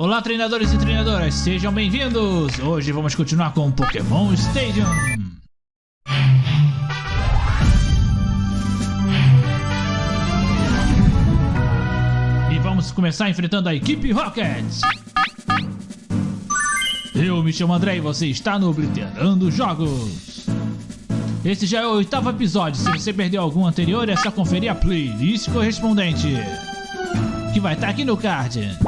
Olá treinadores e treinadoras, sejam bem-vindos! Hoje vamos continuar com Pokémon Stadium. E vamos começar enfrentando a equipe Rockets. Eu me chamo André e você está no Obliterando Jogos. Esse já é o oitavo episódio, se você perdeu algum anterior é só conferir a playlist correspondente. Que vai estar aqui no card.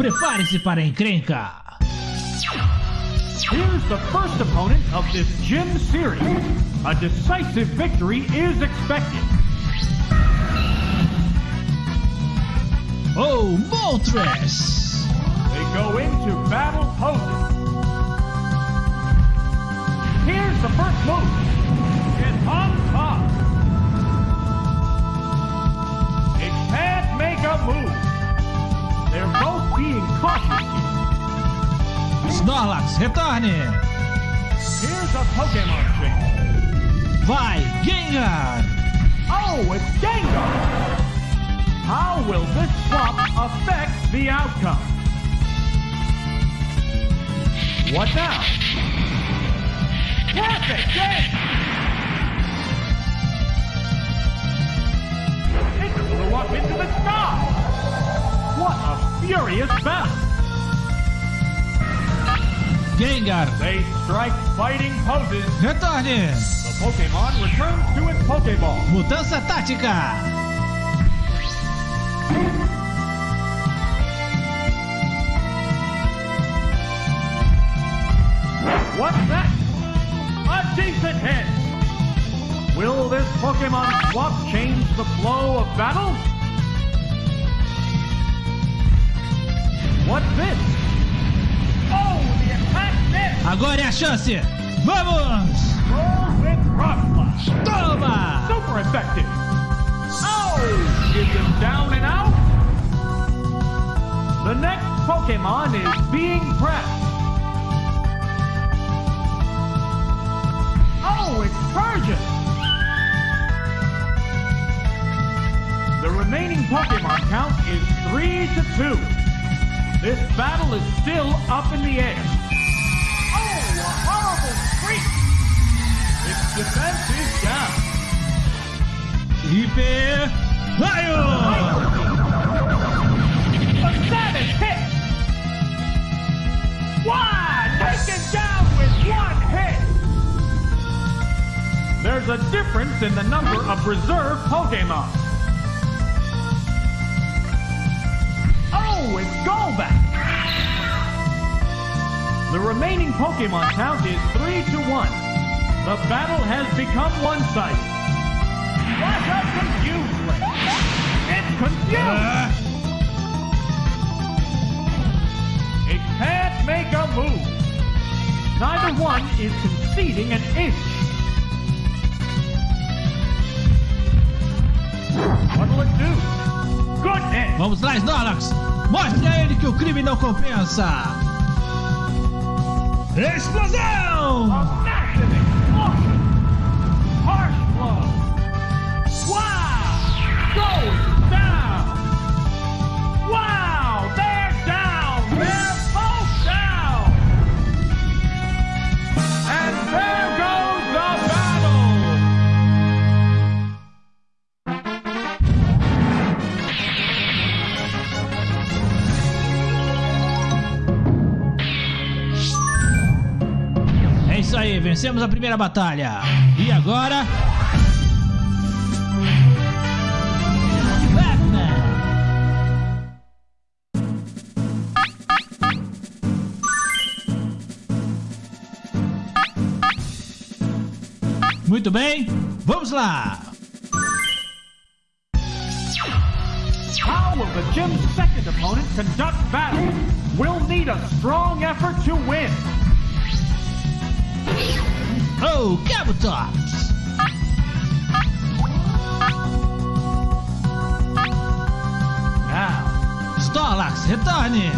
Prepare-se para a encrenca! Here's the first opponent of this gym series. A decisive victory is expected. Oh, Moltres! They go into battle poses. Here's the first move. Cautious. Snorlax, retorne! Here's a Pokemon change. Vai, Gengar! Oh, it's Gengar! How will this swap affect the outcome? What now? Perfect game! It flew up into the sky! Furious battle! Gengar, They strike fighting poses. retorne! The Pokemon returns to its Pokeball. Mudança tática! What's that? A decent hit! Will this Pokemon swap change the flow of battle? What's this? Oh, the attack missed! Agora é a chance! Vamos! Roll with! Toma! Super effective! Oh! Is it down and out? The next Pokemon is being pressed. Oh, it's Persian! The remaining Pokemon count is 3 to 2. This battle is still up in the air. Oh, a horrible freak! Its defense is down. Hiper... Raio! A savage hit! One! Taken down with one hit! There's a difference in the number of reserve Pokemon. It's Golbat! The remaining Pokemon count is 3 to 1. The battle has become one-sided. Flash up Confuse Ray. It's confused! Ah, It can't make a move. Neither one is conceding an inch. What'll it do? Goodness! Vamos lá, Snorlax! Mostre a ele que o crime não compensa! Explosão! Vencemos a primeira batalha. E agora? Muito bem, vamos lá! How will the gym's second opponent conduct battle? We'll need a strong effort to win. Oh, Kabutops! Now, Snorlax, retorne!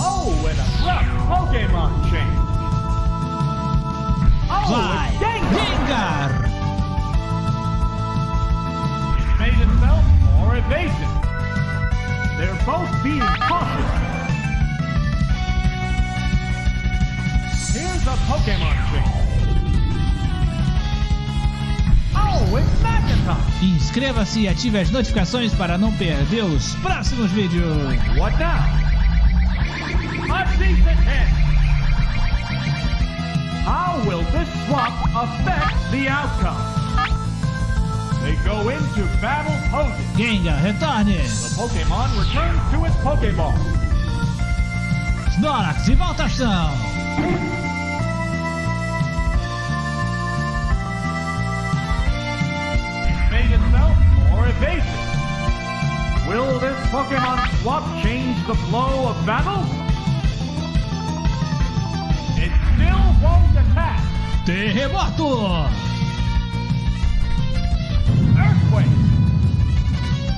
oh, and a rough Pokemon change. Oh, it's Gengar! It made itself more evasive. They're both being cautious. Here's a Pokemon trick. Inscreva-se e ative as notificações para não perder os próximos vídeos. What now? A decent hit! How will this swap affect the outcome? They go into battle poses. Gengar, retorne! The Pokemon returns to its Pokeball. Snorlax, de volta à ação! Will this Pokemon swap change the flow of battle? It still won't attack. Terremoto! Earthquake!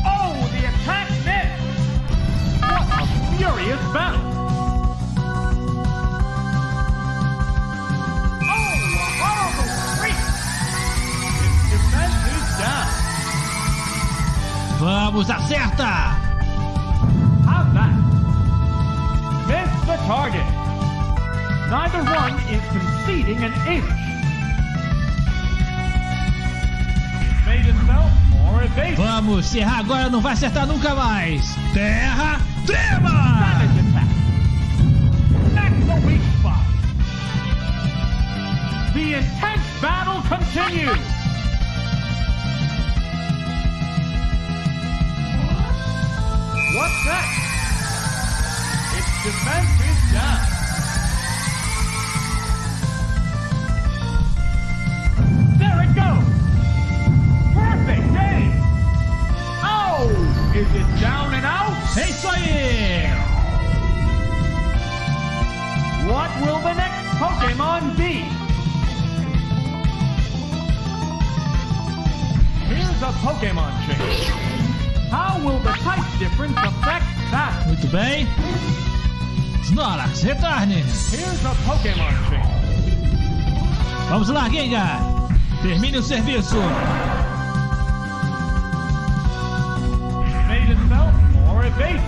Oh, the attack missed! What a furious battle! Vamos, acerta! How's that? Missed the target. Neither one is conceding an inch. Made itself more evasive. Vamos, se errar agora não vai acertar nunca mais! Terra, spot. The intense battle continues. What's that? Its defense is down. Snorlax, retorne! Here's a Pokemon change. Vamos lá, Gengar! Termine o serviço! Made itself more evasive.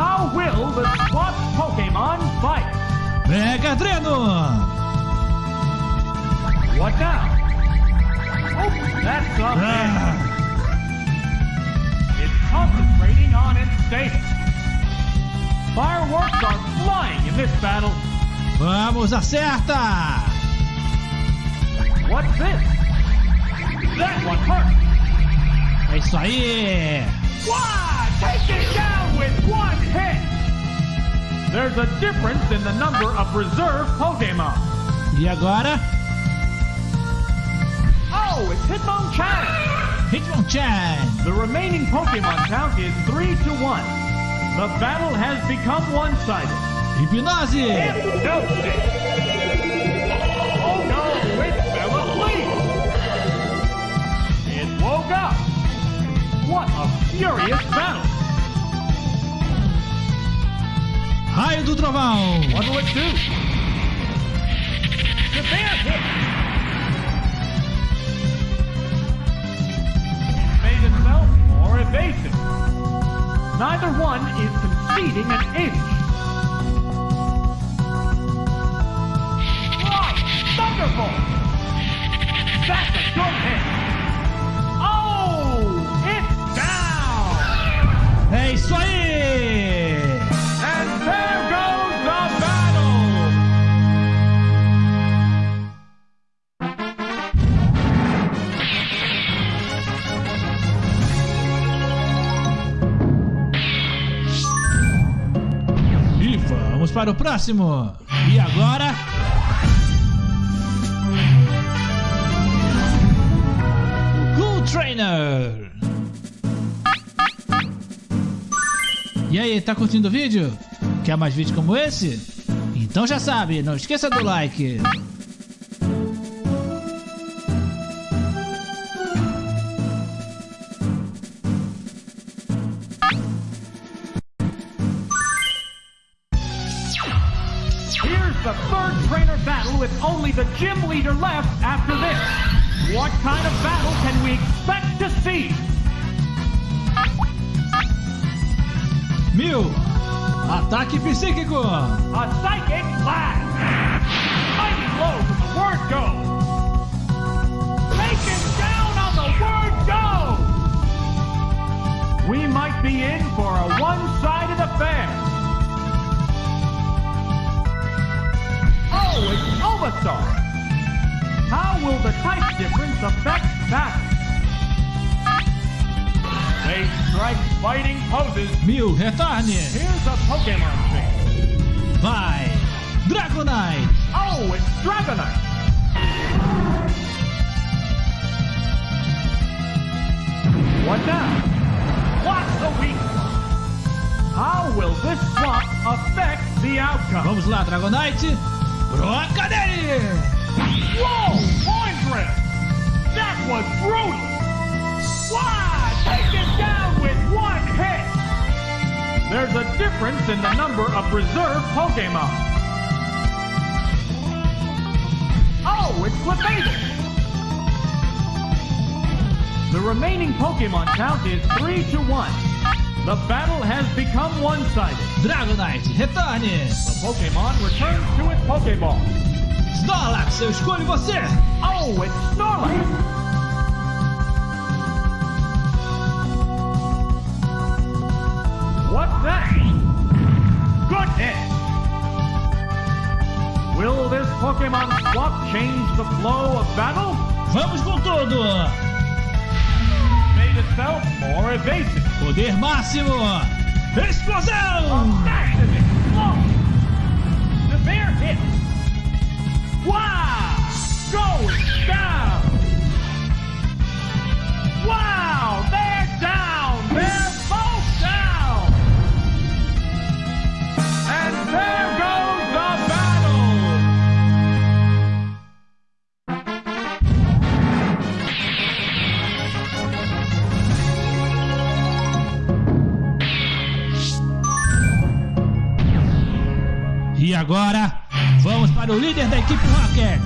How will the swap Pokemon fight? Mega Dreno! What now? Oh, that's miss. Ah, It's concentrating on its status. Fireworks are flying in this battle. vamos, acerta! What's this? That one hurt. É isso aí! Why? Take it down with one hit. There's a difference in the number of reserve Pokemon. E agora, Oh, it's Hitmonchan. Hitmonchan! The remaining Pokemon count is three to one. The battle has become one-sided. Hipnose! Hypnosis. Oh no, it fell asleep. It woke up. What a furious battle. Raio do Trovão! What will it do? Severe hit. Made itself more evasive. Neither one is conceding an inch. Right, Thunderbolt. That's a good hit. Oh, it's down. É isso vamos para o próximo! E agora. Cool Trainer! E aí, tá curtindo o vídeo? Quer mais vídeos como esse? Então já sabe, não esqueça do like! the third trainer battle with only the gym leader left after this. What kind of battle can we expect to see? Mew, ataque psíquico. A psychic blast. Mighty blow to the word go. Taken down on the word go. We might be in for a one-sided affair. It's Omastar! How will the type difference affect battle? They strike fighting poses. Mew, retorne. Here's a Pokemon thing. Vai. Dragonite. Oh, it's Dragonite! What now? What's the weak spot? How will this swap affect the outcome? Vamos lá, Dragonite. Broca. Whoa! Point drift! That was brutal! Wow! Taken down with one hit! There's a difference in the number of reserve Pokemon. Oh, it's Clefairy! The remaining Pokemon count is 3 to 1. The battle has become one-sided. Dragonite, retorne. The Pokemon returns to its Pokeball. Snorlax, eu escolho você. Oh, it's Snorlax! What's that? Goodness! Will this Pokemon swap change the flow of battle? Vamos com tudo. Made itself more evasive. Poder máximo. Explosão. The bear hit! Wow! Going down! Agora, vamos para o líder da equipe Rocket.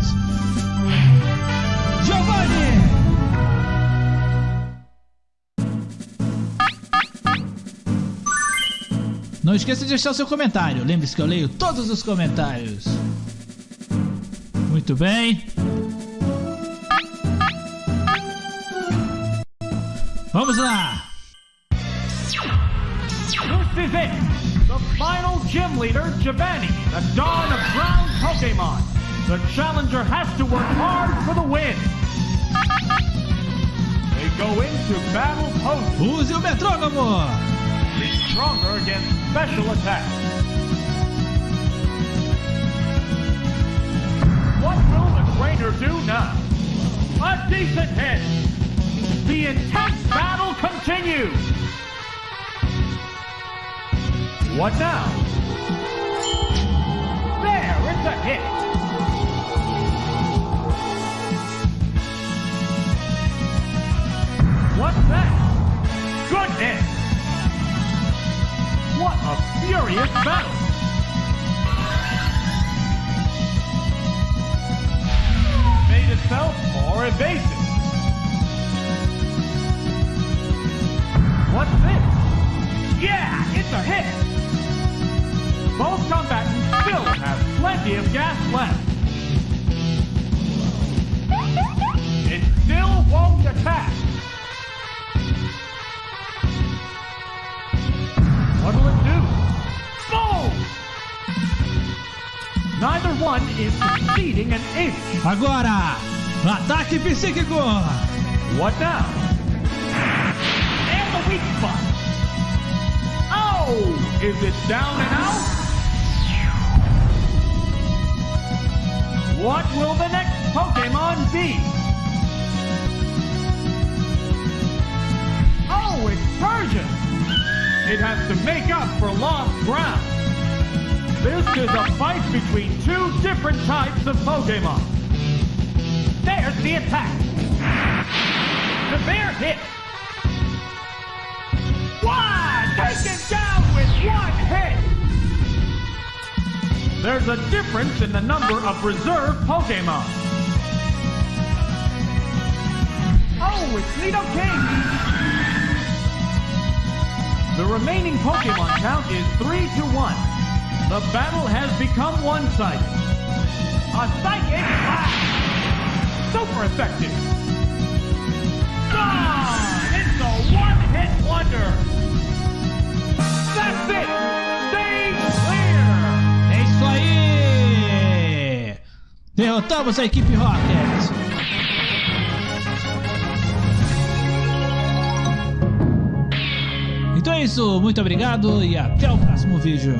Giovanni. Não esqueça de deixar o seu comentário. Lembre-se que eu leio todos os comentários. Muito bem. Vamos lá. It! The final gym leader, Giovanni, the dawn of ground Pokemon. The challenger has to work hard for the win. They go into battle post. Use o metrônomo. Be stronger against special attacks. What will the trainer do now? A decent hit. The intense battle continues. What now? There, it's a hit. What's that? Goodness! What a furious battle! Made itself more evasive. Have of gas left. It still won't attack. What'll it do? Boom! Neither one is succeeding an inch. Agora, ataque psíquico. What now? And the weak spot. Oh, is it down and out? What will the next Pokemon be? Oh, it's Persian. It has to make up for lost ground. This is a fight between two different types of Pokemon. There's the attack. The bear hit. One! Taken down with one hit! There's a difference in the number of reserve Pokemon. Oh, it's Nido King! The remaining Pokemon count is 3 to 1. The battle has become one-sided. A Psychic Blast! Super effective! Derrotamos a equipe Rocket! Então é isso, muito obrigado e até o próximo vídeo.